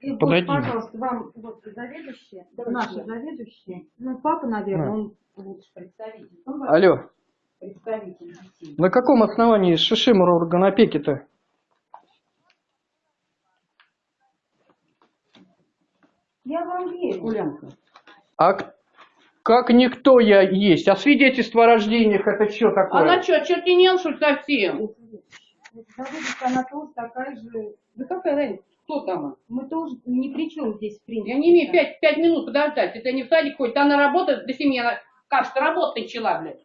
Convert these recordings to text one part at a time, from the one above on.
И вот, Подойди. пожалуйста, вам вот заведующие, наши заведующие. Ну, папа, наверное, На. он лучше представитель. Он Алло, представитель детей. на каком основании Шишимура органопеки-то? Я вам верю. Гулянка. А как никто я есть? А свидетельство о рождениях это что такое? Она что, чертенел, что ли, совсем? Заведующая, она тоже такая же. Да какая разница? Кто там? Мы тоже ни при чем здесь, в принципе. Я не имею пять, пять минут подождать. Это не в садик ходит, она работает до семьи, она, кажется, работать начала, блядь.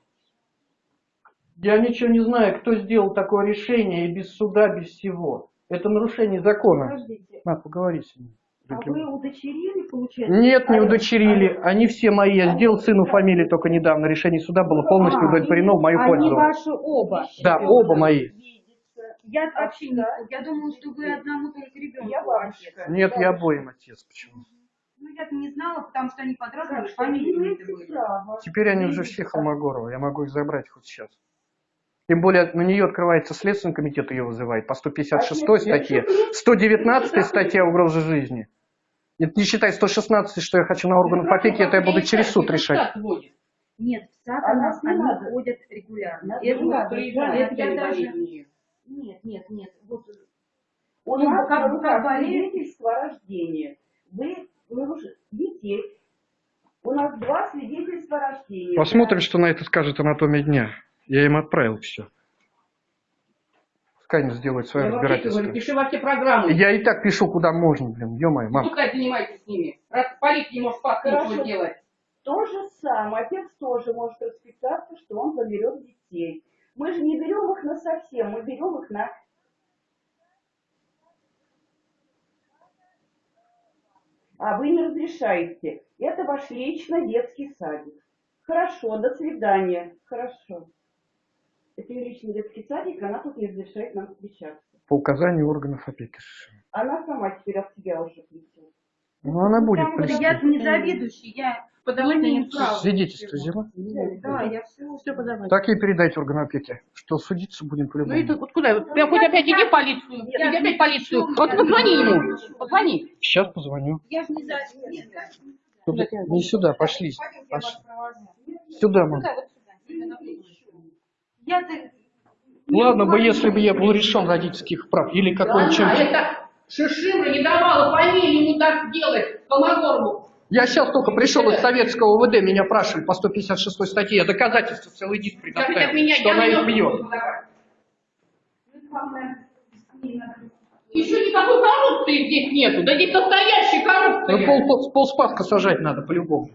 Я ничего не знаю, кто сделал такое решение и без суда, без всего. Это нарушение закона. Подождите, На, поговори с ним. а вы удочерили, получается? Нет, не удочерили. Они все мои. Я сделал сыну фамилии только недавно. Решение суда было полностью А, удовлетворено в мою Они пользу. ваши оба. Да, оба мои. Я вообще не... Я думала, что вы одному только ребенку. Я бабушка. Нет, я обоим отец. Почему? Ну, я не знала, потому что они под разными Так что фамилиями имеете были. Теперь они уже все Холмогоровы. Я могу их забрать хоть сейчас. Тем более на нее открывается Следственный комитет, ее вызывает по 156 статье. 119 статья угрозы жизни. Это не считай 116, что я хочу на органах опеки, это я буду через суд решать. Нет, в САД А она- нас не они надо. ходят регулярно. Это это я даже... Нет, нет. Вот, У нас как бы как свидетельство о рождении. Вы, вы уже детей. У нас два свидетельства о рождении. Посмотрим, что на это скажет анатомия дня. Я им отправил все. Пускай они сделают свое Я вообще разбирательство. пиши во все программы. Я и так пишу куда можно, блин, ё-моё, Ну, мам. Пускай занимайтесь с ними. Раз полиция не может ничего делать. То же самое. Отец тоже может расписаться, что он заберет детей. Мы же не берем их на совсем, мы берем их на... А вы не разрешаете. Это ваш лично детский садик. Хорошо, до свидания. Хорошо. Это ее личный детский садик, она тут не разрешает нам встречаться. По указанию органов опеки. Она сама теперь от себя уже плетет. Ну, она будет Потому что плести. я не заведующий, я Подавать не права. Свидетельство взяла? Да, я все, все подавать. Так и передайте органам опеки, что судиться будем Ну по-любому. ты вот куда? Ты хоть опять иди в полицию. Я Иди опять в полицию. Вот я позвони ему. Позвони. Сейчас позвоню. Я же не за... Не сюда, пошли. я провожу. Сюда, мам. Я-то... Ладно бы, если бы я был решен родительских прав. Или какой-нибудь... Шишимра не давала фамилии ему так делать. Холмогорову. Я сейчас только пришел из советского УВД, меня опрашивали по 156 статье. Я доказательства целый диск предоставил, меня что она их бьет. Еще никакой коррупции здесь нету. Да здесь настоящая Ну, коррупция. пол, пол, полспаска сажать надо по-любому.